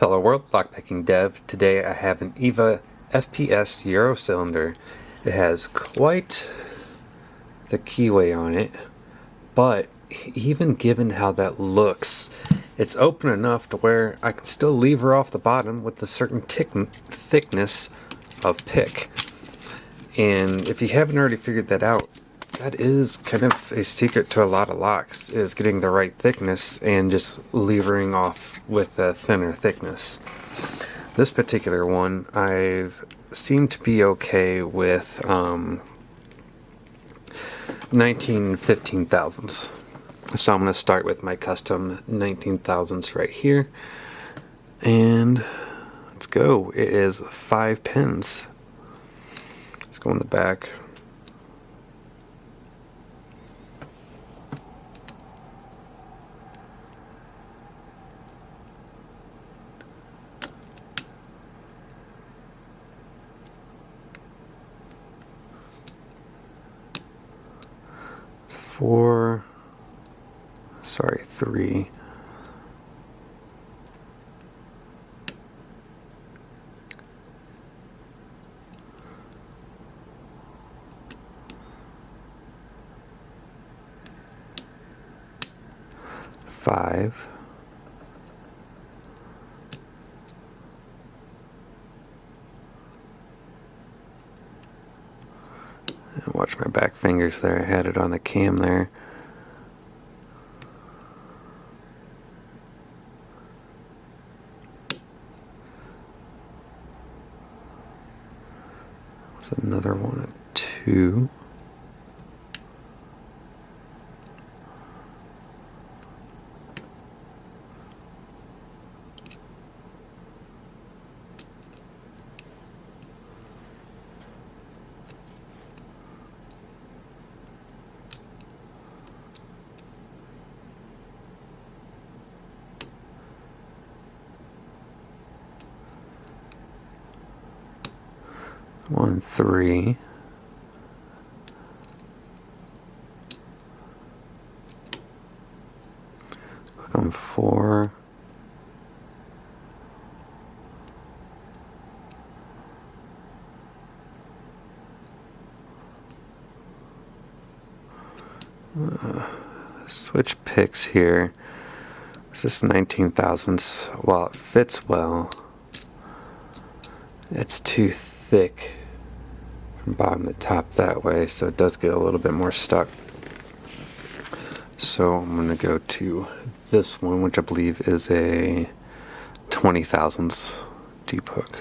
Hello world, Lockpicking Dev. Today I have an EVVA FPS Euro cylinder. It has quite the keyway on it, but even given how that looks, it's open enough to where I can still lever off the bottom with a certain thickness of pick. And if you haven't already figured that out, that is kind of a secret to a lot of locks, is getting the right thickness and just levering off with a thinner thickness. This particular one, I've seemed to be okay with um, 19 15 thousandths. So I'm going to start with my custom 19 thousandths right here. And let's go. It is five pins. Let's go in the back. Four, sorry, three. Five. My back fingers there. I had it on the cam there. That's another one at two. One, three. Click on four. Uh, switch picks here. This is 19 thousandths. While it fits well, it's too thick bottom to top that way so it does get a little bit more stuck. So I'm going to go to this one which I believe is a 20 thousandths deep hook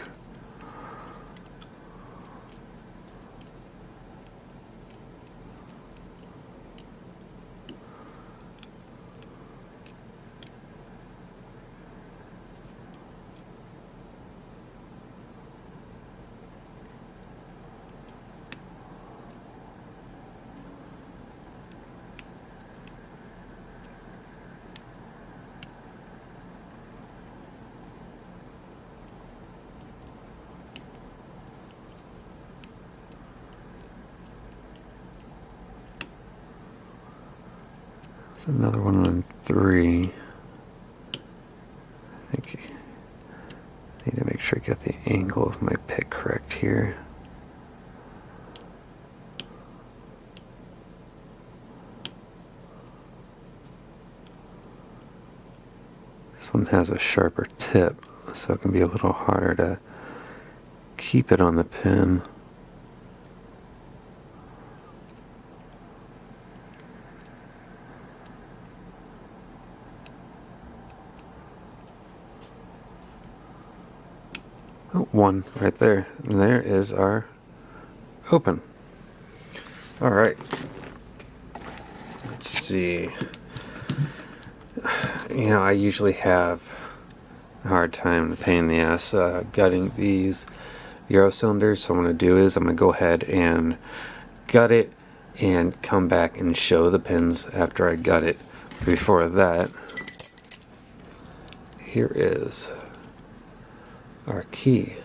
another one on three. I think I need to make sure I get the angle of my pick correct here. This one has a sharper tip, so it can be a little harder to keep it on the pin. One right there. And there is our open. All right. Let's see. You know, I usually have a hard time, a pain in the ass, uh, gutting these Euro cylinders. So what I'm going to do is I'm going to go ahead and gut it and come back and show the pins after I gut it. Before that, here is our key.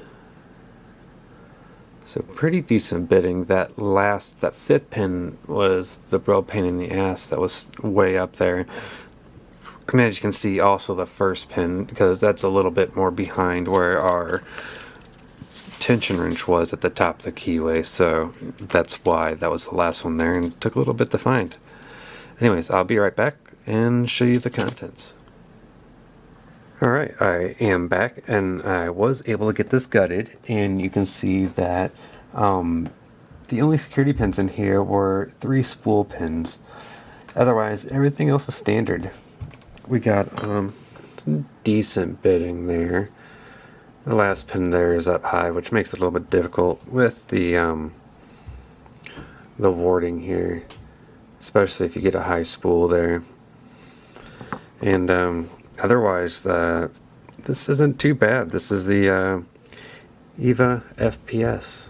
So pretty decent bitting. That last, that fifth pin was the real pain in the ass. That was way up there. And as you can see, also the first pin, because that's a little bit more behind where our tension wrench was at the top of the keyway, so that's why that was the last one there and took a little bit to find. Anyways, I'll be right back and show you the contents. Alright, I am back and I was able to get this gutted and you can see that um, the only security pins in here were three spool pins. Otherwise, everything else is standard. We got um, some decent bitting there. The last pin there is up high, which makes it a little bit difficult with the um, the warding here, especially if you get a high spool there. And um, otherwise, the this isn't too bad. This is the uh, EVVA FPS.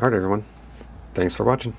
Alright everyone, thanks for watching.